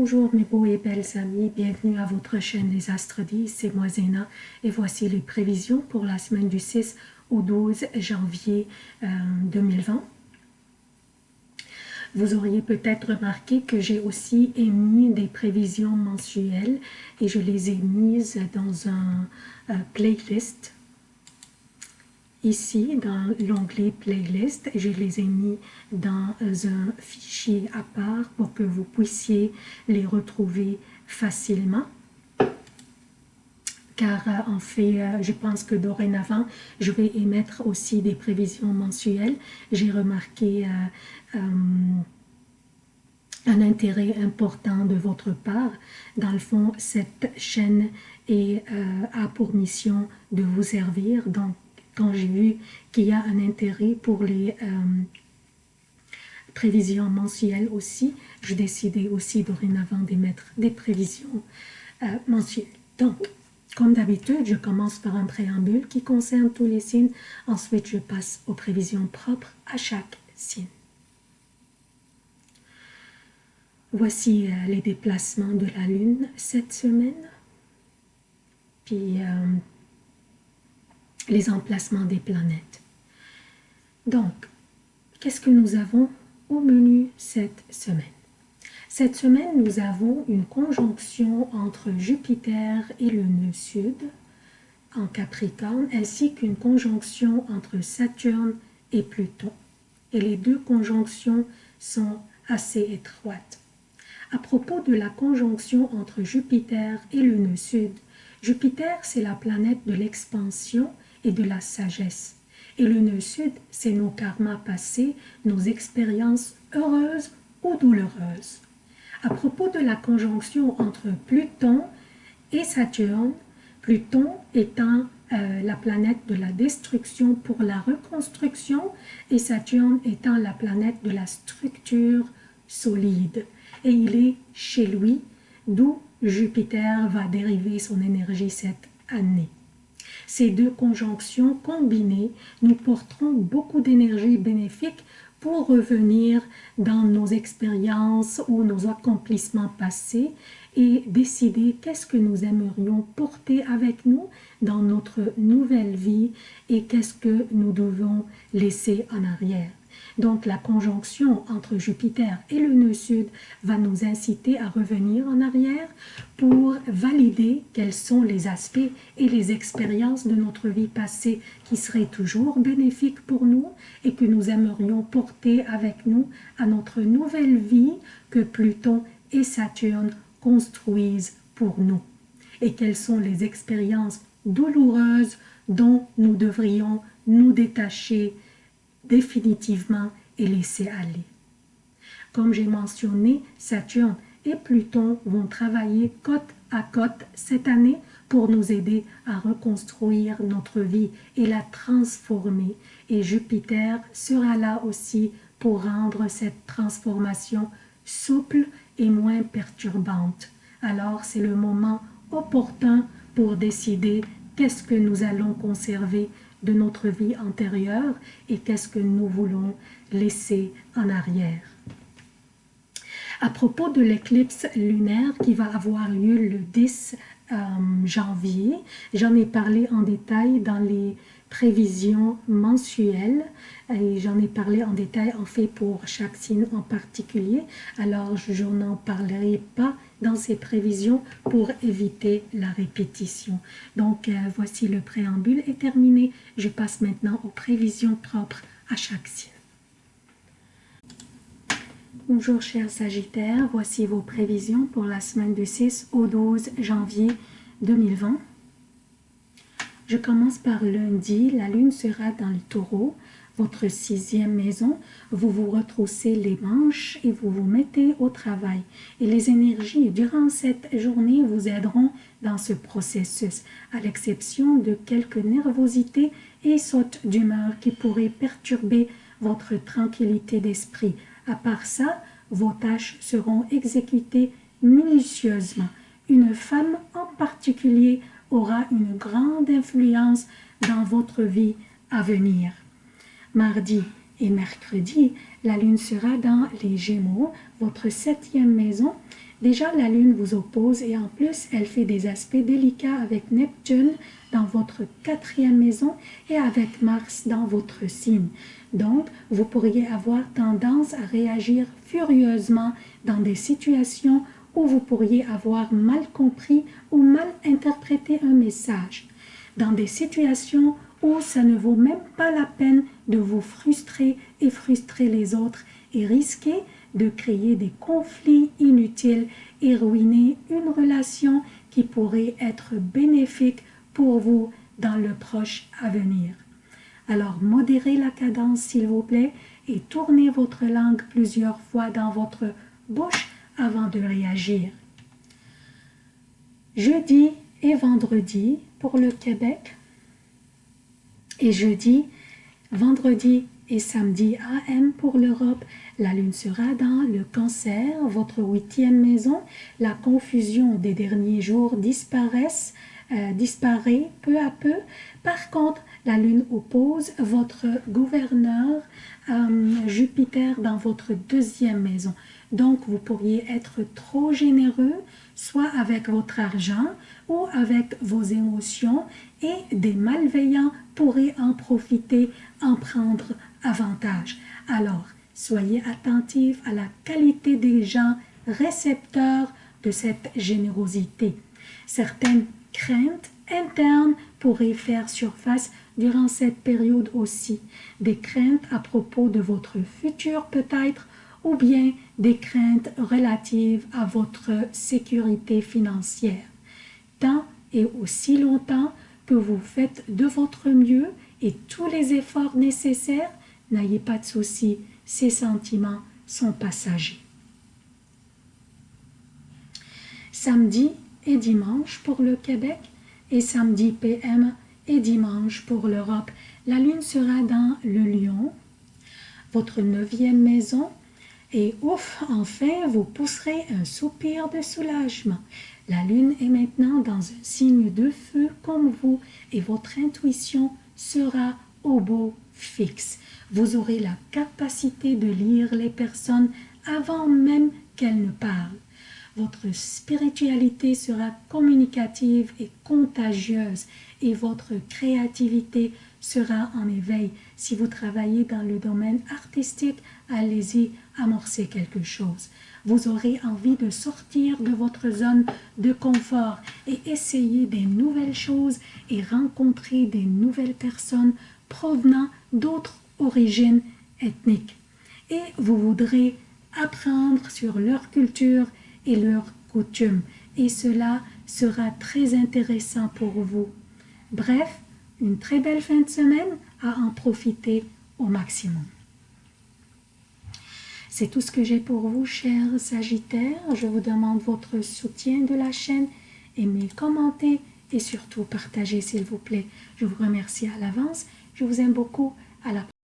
Bonjour mes beaux et belles amis, bienvenue à votre chaîne des Astres 10, c'est moi Zéna. Et voici les prévisions pour la semaine du 6 au 12 janvier 2020. Euh, Vous auriez peut-être remarqué que j'ai aussi émis des prévisions mensuelles et je les ai mises dans un euh, playlist ici dans l'onglet playlist je les ai mis dans un fichier à part pour que vous puissiez les retrouver facilement car euh, en fait, euh, je pense que dorénavant, je vais émettre aussi des prévisions mensuelles. J'ai remarqué euh, un intérêt important de votre part. Dans le fond, cette chaîne est, a pour mission de vous servir. Donc, quand j'ai vu qu'il y a un intérêt pour les euh, prévisions mensuelles aussi, je décidais aussi dorénavant d'émettre des prévisions euh, mensuelles. Donc, comme d'habitude, je commence par un préambule qui concerne tous les signes. Ensuite, je passe aux prévisions propres à chaque signe. Voici euh, les déplacements de la Lune cette semaine. Puis, les emplacements des planètes. Donc, qu'est-ce que nous avons au menu cette semaine? Cette semaine, nous avons une conjonction entre Jupiter et le nœud sud en Capricorne, ainsi qu'une conjonction entre Saturne et Pluton. Et les deux conjonctions sont assez étroites. À propos de la conjonction entre Jupiter et le nœud sud, Jupiter, c'est la planète de l'expansion et de la sagesse. Et le nœud sud, c'est nos karmas passés, nos expériences heureuses ou douloureuses. À propos de la conjonction entre Pluton et Saturne, Pluton étant euh, la planète de la destruction pour la reconstruction et Saturne étant la planète de la structure solide. Et il est chez lui, d'où Jupiter va dériver son énergie cette année. Ces deux conjonctions combinées nous porteront beaucoup d'énergie bénéfique pour revenir dans nos expériences ou nos accomplissements passés et décider qu'est-ce que nous aimerions porter avec nous dans notre nouvelle vie et qu'est-ce que nous devons laisser en arrière. Donc la conjonction entre Jupiter et le nœud sud va nous inciter à revenir en arrière pour valider quels sont les aspects et les expériences de notre vie passée qui seraient toujours bénéfiques pour nous et que nous aimerions porter avec nous à notre nouvelle vie que Pluton et Saturne construisent pour nous. Et quelles sont les expériences douloureuses dont nous devrions nous détacher définitivement et laisser aller. Comme j'ai mentionné, Saturne et Pluton vont travailler côte à côte cette année pour nous aider à reconstruire notre vie et la transformer. Et Jupiter sera là aussi pour rendre cette transformation souple et moins perturbante. Alors c'est le moment opportun pour décider qu'est-ce que nous allons conserver de notre vie antérieure et qu'est-ce que nous voulons laisser en arrière. À propos de l'éclipse lunaire qui va avoir lieu le 10 euh, janvier, j'en ai parlé en détail dans les prévisions mensuelles et j'en ai parlé en détail en fait pour chaque signe en particulier alors je n'en parlerai pas dans ces prévisions pour éviter la répétition. Donc euh, voici le préambule est terminé. Je passe maintenant aux prévisions propres à chaque signe. Bonjour chers Sagittaires, voici vos prévisions pour la semaine du 6 au 12 janvier 2020. Je commence par lundi, la lune sera dans le taureau votre sixième maison, vous vous retroussez les manches et vous vous mettez au travail. Et les énergies durant cette journée vous aideront dans ce processus, à l'exception de quelques nervosités et sautes d'humeur qui pourraient perturber votre tranquillité d'esprit. À part ça, vos tâches seront exécutées minutieusement. Une femme en particulier aura une grande influence dans votre vie à venir. Mardi, Et mercredi, la lune sera dans les Gémeaux, votre septième maison. Déjà, la lune vous oppose et en plus, elle fait des aspects délicats avec Neptune dans votre quatrième maison et avec Mars dans votre signe. Donc, vous pourriez avoir tendance à réagir furieusement dans des situations vous pourriez avoir mal compris ou mal interprété un message. Dans des situations où ça ne vaut même pas la peine de vous frustrer et frustrer les autres et risquer de créer des conflits inutiles et ruiner une relation qui pourrait être bénéfique pour vous dans le proche avenir. Alors modérez la cadence s'il vous plaît et tournez votre langue plusieurs fois dans votre bouche avant de réagir. Jeudi et vendredi pour le Québec, et jeudi, vendredi et samedi AM pour l'Europe. La lune sera dans le cancer, votre huitième maison. La confusion des derniers jours euh, disparaît peu à peu. Par contre, la lune oppose votre gouverneur euh, Jupiter dans votre deuxième maison. Donc, vous pourriez être trop généreux, soit avec votre argent ou avec vos émotions, et des malveillants pourraient en profiter, en prendre avantage. Alors, soyez attentifs à la qualité des gens récepteurs de cette générosité. Certaines craintes internes pourraient faire surface durant cette période aussi. Des craintes à propos de votre futur peut-être, ou bien des craintes relatives à votre sécurité financière. Tant et aussi longtemps que vous faites de votre mieux et tous les efforts nécessaires, n'ayez pas de soucis, ces sentiments sont passagers. Samedi et dimanche pour le Québec et samedi PM et dimanche pour l'Europe. La lune sera dans le lion, votre neuvième maison, et ouf, enfin, vous pousserez un soupir de soulagement. La lune est maintenant dans un signe de feu comme vous et votre intuition sera au beau fixe. Vous aurez la capacité de lire les personnes avant même qu'elles ne parlent. Votre spiritualité sera communicative et contagieuse et votre créativité sera en éveil. Si vous travaillez dans le domaine artistique, allez-y amorcer quelque chose. Vous aurez envie de sortir de votre zone de confort et essayer des nouvelles choses et rencontrer des nouvelles personnes provenant d'autres origines ethniques. Et vous voudrez apprendre sur leur culture et leurs coutumes. Et cela sera très intéressant pour vous. Bref, une très belle fin de semaine à en profiter au maximum. C'est tout ce que j'ai pour vous, chers Sagittaires. Je vous demande votre soutien de la chaîne. Aimez, commentez et surtout partagez, s'il vous plaît. Je vous remercie à l'avance. Je vous aime beaucoup. À la